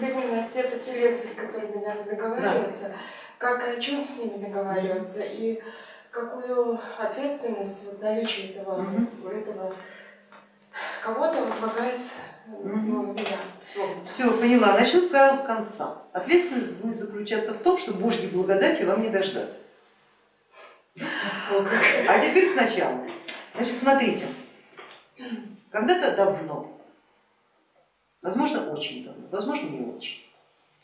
именно те поселенцы, с которыми надо договариваться, да. как и о чем с ними договариваться и какую ответственность вот наличие этого, угу. этого кого-то возлагает ну, Все, поняла. Начну сразу с конца. Ответственность будет заключаться в том, что Божьей благодати вам не дождаться. А теперь сначала. Значит, смотрите, когда-то давно, возможно, очень давно, возможно, не очень,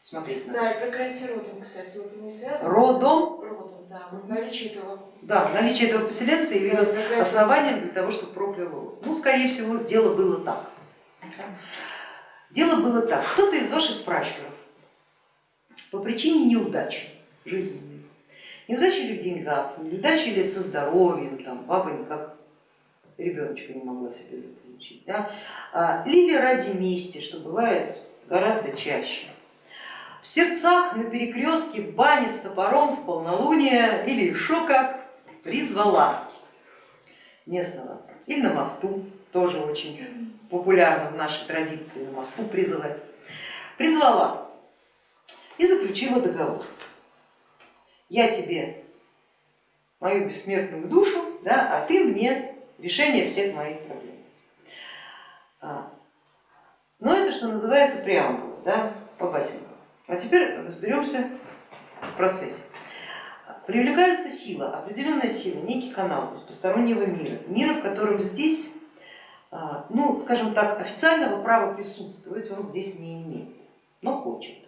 смотреть надо. Да, и проклятие родом, кстати, вот не связано. Родом? Родом, да, вот наличие этого. Да, наличие этого поселенца явилось да, основанием для того, чтобы проклял род. Ну, скорее всего, дело было так. Дело было так, кто-то из ваших пращуров по причине неудачи жизненной, неудачи ли в деньгах, неудачи ли со здоровьем, там, баба никак ребеночка не могла себе заполучить, да, а, или ради мести, что бывает гораздо чаще, в сердцах на перекрестке бани с топором в полнолуние или еще как призвала. Местного, или на мосту, тоже очень популярно в нашей традиции, на мосту призывать, призвала и заключила договор. Я тебе мою бессмертную душу, да, а ты мне решение всех моих проблем. А, но это, что называется, преамбула, да, по Басенко. А теперь разберемся в процессе. Привлекается сила, определенная сила, некий канал из постороннего мира, мира, в котором здесь а, ну, скажем так, официального права присутствовать он здесь не имеет, но хочет,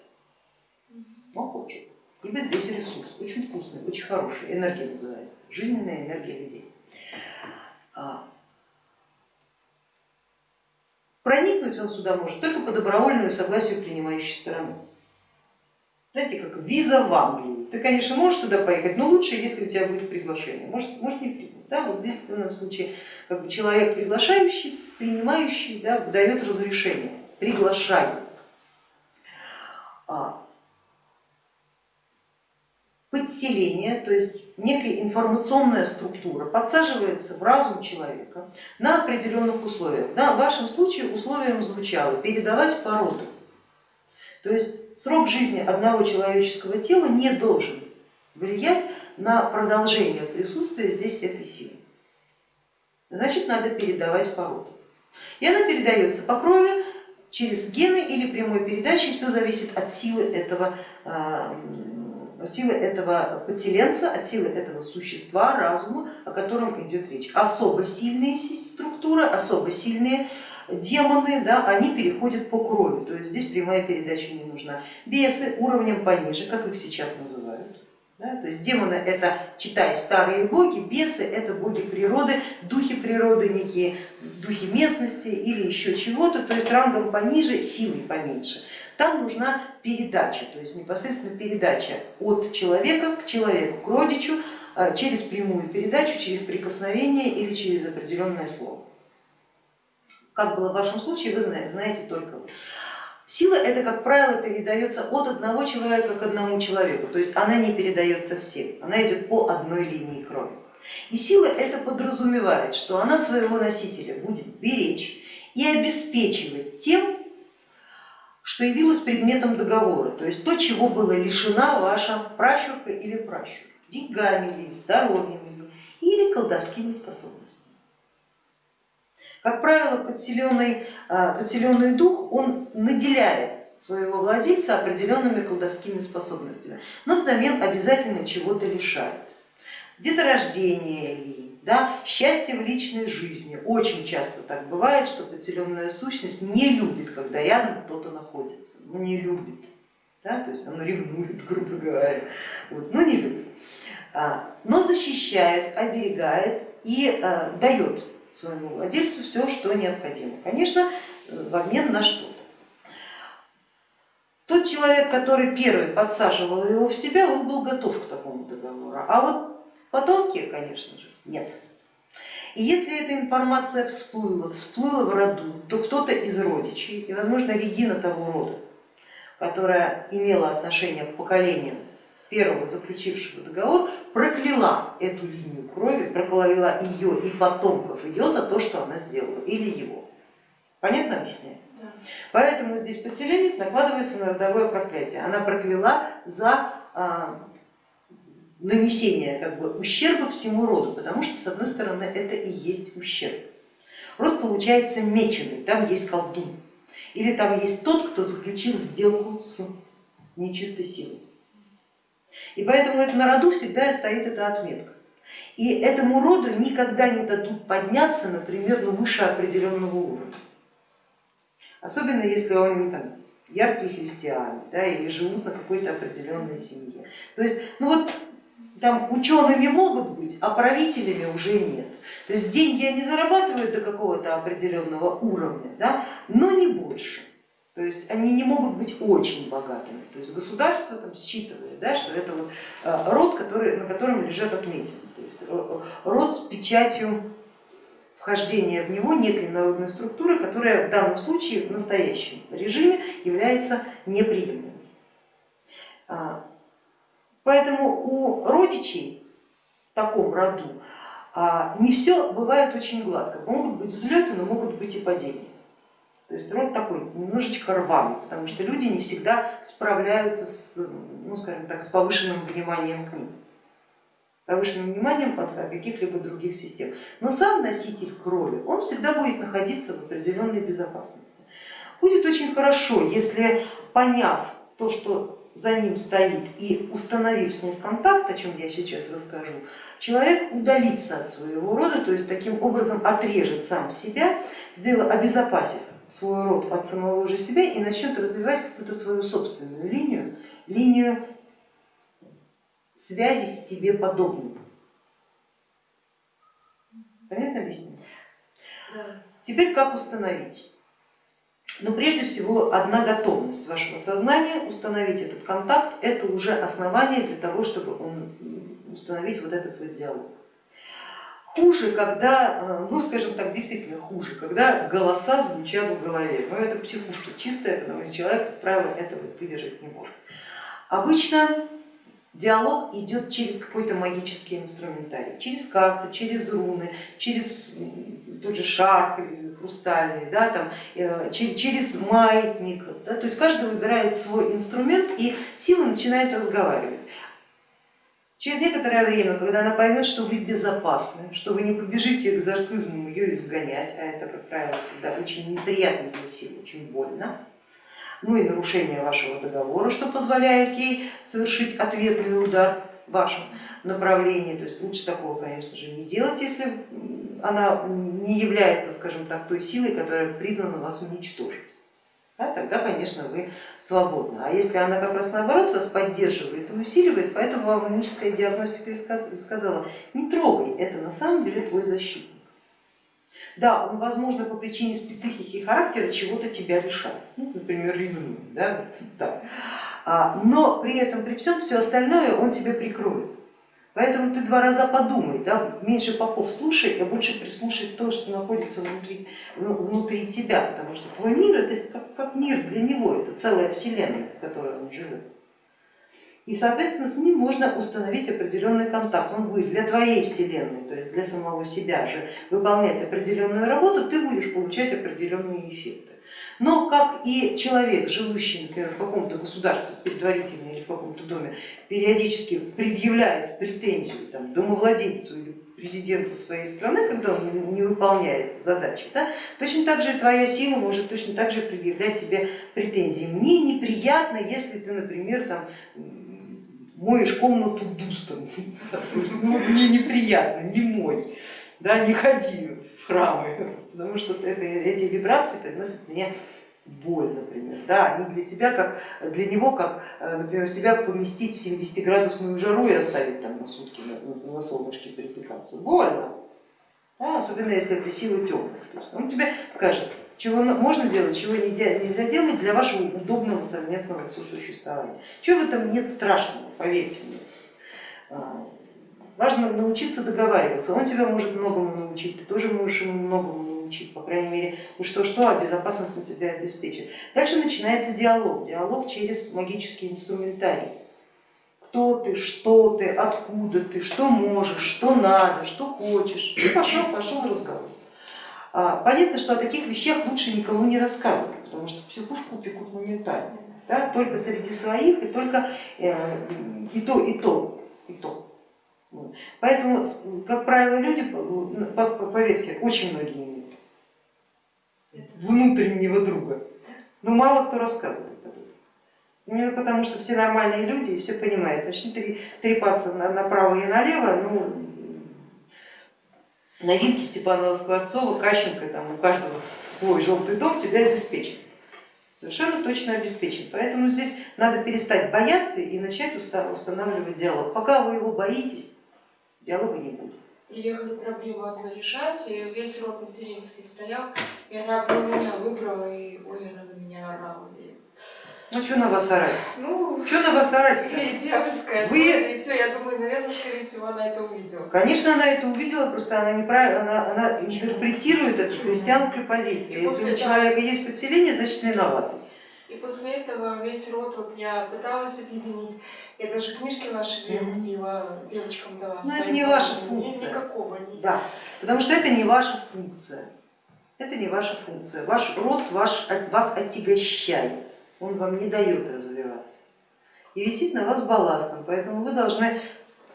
но хочет. Ибо здесь ресурс очень вкусный, очень хороший, энергия называется, жизненная энергия людей. Проникнуть он сюда может только по добровольному согласию принимающей стороны. Знаете, как виза в Англию. Ты, конечно, можешь туда поехать, но лучше, если у тебя будет приглашение. Может, может не принять. Да, вот в данном случае как бы человек приглашающий, принимающий, да, дает разрешение, приглашаю. А, подселение, то есть некая информационная структура подсаживается в разум человека на определенных условиях. Да, в вашем случае условием звучало передавать породу. То есть срок жизни одного человеческого тела не должен влиять на продолжение присутствия здесь этой силы. Значит, надо передавать породу. И она передается по крови, через гены или прямой передачей, все зависит от силы этого, а, от силы этого подселенца, от силы этого существа, разума, о котором идет речь. Особо сильные структуры, особо сильные демоны, да, они переходят по крови, то есть здесь прямая передача не нужна. Бесы уровнем пониже, как их сейчас называют, да? То есть демоны это, читай, старые боги, бесы это боги природы, духи природы, некие духи местности или еще чего-то, то есть рангом пониже, силой поменьше. Там нужна передача, то есть непосредственно передача от человека к человеку, к родичу, а, через прямую передачу, через прикосновение или через определенное слово. Как было в вашем случае, вы знаете, знаете только вы. Сила это, как правило, передается от одного человека к одному человеку, то есть она не передается всем, она идет по одной линии крови. И сила это подразумевает, что она своего носителя будет беречь и обеспечивать тем, что явилось предметом договора, то есть то, чего была лишена ваша пращурка или пращур, деньгами ли, здоровьем ли, или колдовскими способностями. Как правило, подселенный, а, подселенный дух, он наделяет своего владельца определенными колдовскими способностями, но взамен обязательно чего-то лишает. Деторождение ли, да, счастье в личной жизни. Очень часто так бывает, что подселенная сущность не любит, когда рядом кто-то находится, ну не любит, да, то есть она ревнует, грубо говоря, вот, но не любит, а, но защищает, оберегает и а, дает своему владельцу все, что необходимо. Конечно, в обмен на что-то. Тот человек, который первый подсаживал его в себя, он был готов к такому договору, а вот потомки, конечно же, нет. И если эта информация всплыла, всплыла в роду, то кто-то из родичей, и возможно Регина того рода, которая имела отношение к поколениям первого заключившего договор, прокляла эту линию крови, прокляла ее и потомков ее за то, что она сделала, или его. Понятно объясняю? Да. Поэтому здесь подселенец накладывается на родовое проклятие. Она прокляла за нанесение как бы, ущерба всему роду, потому что с одной стороны это и есть ущерб. Род получается меченый, там есть колдун. Или там есть тот, кто заключил сделку с нечистой силой. И поэтому это на роду всегда стоит эта отметка. И этому роду никогда не дадут подняться, например, ну, выше определенного уровня. Особенно если он не там, яркие христиане да, или живут на какой-то определенной семье. То есть, ну вот там учеными могут быть, а правителями уже нет. То есть деньги они зарабатывают до какого-то определенного уровня, да, но не больше. То есть они не могут быть очень богатыми. То есть государство там считывает, да, что это вот э, род, который, на котором лежат отметины. То есть э, род с печатью вхождения в него некой народной структуры, которая в данном случае в настоящем режиме является неприемлемой. Поэтому у родичей в таком роду а, не все бывает очень гладко. Могут быть взлеты, но могут быть и падения. То есть род такой немножечко рваный, потому что люди не всегда справляются с, ну, скажем так, с повышенным вниманием к ним повышенным вниманием от каких-либо других систем. Но сам носитель крови, он всегда будет находиться в определенной безопасности. Будет очень хорошо, если поняв то, что за ним стоит и установив с ним контакт, о чем я сейчас расскажу, человек удалится от своего рода, то есть таким образом отрежет сам себя, сделав, обезопасив свой род от самого же себя и начнет развивать какую-то свою собственную линию, линию связи с себе подобным. Понятно объяснение? Да. Теперь как установить? Но ну, прежде всего одна готовность вашего сознания установить этот контакт, это уже основание для того, чтобы он, установить вот этот вот диалог. Хуже, когда, э, ну скажем так, действительно хуже, когда голоса звучат в голове. Но это психушка чистая, потому что человек, как правило, этого выдержать не может. Обычно Диалог идет через какой-то магический инструментарий, через карты, через руны, через тот же шар хрустальный, да, там, э, через маятник. Да, то есть каждый выбирает свой инструмент и сила начинает разговаривать. Через некоторое время, когда она поймет, что вы безопасны, что вы не побежите экзорцизмом ее изгонять, а это, как правило, всегда очень неприятно для силы, очень больно, ну и нарушение вашего договора, что позволяет ей совершить ответный удар в вашем направлении. То есть лучше такого, конечно же, не делать, если она не является, скажем так, той силой, которая признана вас уничтожить. Да, тогда, конечно, вы свободны. А если она как раз наоборот вас поддерживает и усиливает, поэтому вам магическая диагностика и сказала, не трогай, это на самом деле твой защитник. Да, он, возможно, по причине специфики характера чего-то тебя лишает, ну, например, ревнует, да, вот, да. Но при этом, при всем, все остальное он тебе прикроет. Поэтому ты два раза подумай, да, меньше попов слушай, а больше прислушай то, что находится внутри, внутри тебя, потому что твой мир это как, как мир для него, это целая вселенная, в которой он живет. И, соответственно, с ним можно установить определенный контакт. Он будет для твоей вселенной, то есть для самого себя же выполнять определенную работу, ты будешь получать определенные эффекты. Но как и человек, живущий, например, в каком-то государстве предварительно или в каком-то доме, периодически предъявляет претензию там, домовладельцу или президенту своей страны, когда он не выполняет задачи, да, точно так же твоя сила может точно так же предъявлять тебе претензии. Мне неприятно, если ты, например, там, моешь комнату дустом, ну, мне неприятно, не мой, да, не ходи в храмы, потому что это, эти вибрации приносят мне боль, например, да, они для тебя, как для него, как, э, например, тебя поместить в 70-градусную жару и оставить там на сутки на, на солнышке перепекаться, больно, да, особенно если это сила темных, он тебе скажет, чего можно делать, чего нельзя делать для вашего удобного совместного сосуществования. Чего в этом нет страшного, поверьте мне. Важно научиться договариваться, он тебя может многому научить, ты тоже можешь ему многому научить, по крайней мере, ну что-что, а безопасность он тебя обеспечит. Дальше начинается диалог, диалог через магический инструментарий. Кто ты, что ты, откуда ты, что можешь, что надо, что хочешь. И пошел, пошел разговор. А, понятно, что о таких вещах лучше никому не рассказывать, потому что психушку упекут моментально. Да? Только среди своих и только э, и то, и то, и то. Поэтому, как правило, люди, поверьте, очень многие имеют внутреннего друга, но мало кто рассказывает об этом. Именно потому, что все нормальные люди и все понимают, начнут трепаться направо и налево, ну, новинки Степанова Скворцова, Кащенко, там у каждого свой желтый дом тебя обеспечит. Совершенно точно обеспечен. Поэтому здесь надо перестать бояться и начать устанавливать диалог. Пока вы его боитесь, диалога не будет. Приехали проблему одну решать, и весь род материнский стоял, и она одну меня выбрала, и ой, она на меня орала. И... Ну что на вас орать? Ну, что на вас орать? И дьявольская Вы... и все, я думаю, наверное, скорее всего, она это увидела. Конечно, она это увидела, просто она неправильно, она, она интерпретирует это с христианской позиции. Если у человека есть подселение, значит виноватый. И после этого весь род, вот я пыталась объединить, я даже книжки ваши купила, девочкам дала. Но это не ваша функция. Никакого нет. Да, потому что это не ваша функция. Это не ваша функция. Ваш род ваш, вас отягощает, он вам не дает развиваться. И висит на вас балластом, поэтому вы должны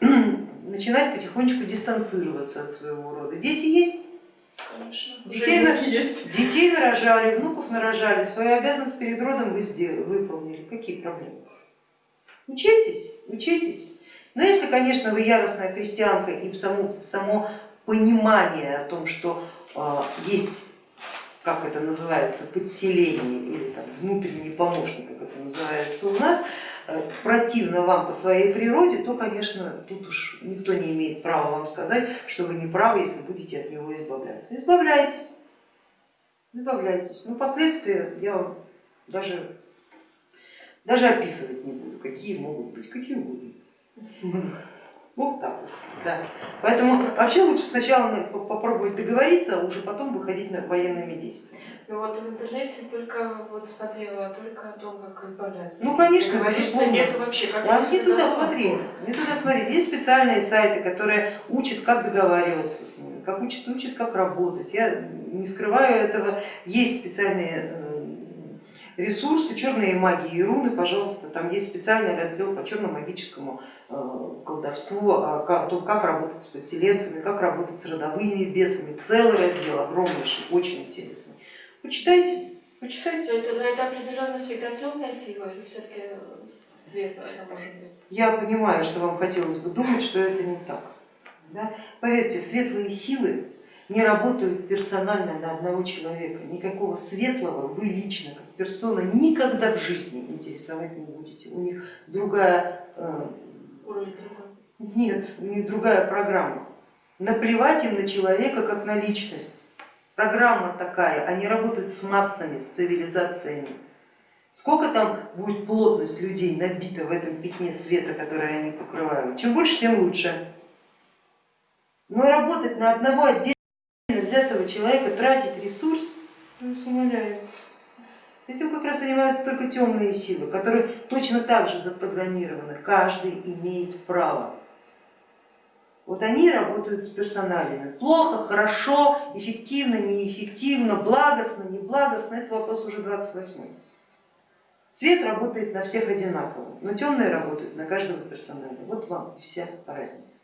начинать потихонечку дистанцироваться от своего рода. Дети есть? Конечно. Детей, на... есть. детей нарожали, внуков нарожали, свою обязанность перед родом вы сделали, выполнили. Какие проблемы? Учитесь, учитесь. Но если, конечно, вы яростная христианка и само, само понимание о том, что э, есть, как это называется, подселение или там, внутренний помощник, как это называется у нас, э, противно вам по своей природе, то, конечно, тут уж никто не имеет права вам сказать, что вы не правы, если будете от него избавляться. Избавляйтесь, избавляйтесь. Но последствия я вам даже даже описывать не буду, какие могут быть, какие угодно. Вот так вот. Да. Поэтому вообще лучше сначала попробовать договориться, а уже потом выходить на военными действиями. Ну вот в интернете только вот смотрела только о том, как избавляться. Ну конечно, нету вообще как а не туда смотри, не туда смотри. Есть специальные сайты, которые учат, как договариваться с ними, как учат, учат, как работать. Я не скрываю этого. Есть специальные э, ресурсы, черные магии и руны, пожалуйста, там есть специальный раздел по черно-магическому э, колдовству, а о том, как работать с подселенцами, как работать с родовыми бесами, целый раздел огромнейший, очень интересный. Почитайте, почитайте. Это, но это определенно всегда темная сила или все-таки светлая может быть? Я понимаю, что вам хотелось бы думать, что это не так. Да? Поверьте, светлые силы не работают персонально на одного человека. Никакого светлого вы лично, как персона, никогда в жизни интересовать не будете. У них другая... Э, нет, у них другая программа. Наплевать им на человека как на личность. Программа такая, они работают с массами, с цивилизациями. Сколько там будет плотность людей набита в этом пятне света, которое они покрывают? Чем больше, тем лучше. Но работать на одного отдельного взятого человека тратить ресурс, я вас умоляю. Этим как раз занимаются только темные силы, которые точно так же запрограммированы, каждый имеет право. Вот они работают с персоналями. Плохо, хорошо, эффективно, неэффективно, благостно, неблагостно, это вопрос уже 28. Свет работает на всех одинаково, но темные работают на каждого персонально. Вот вам вся разница.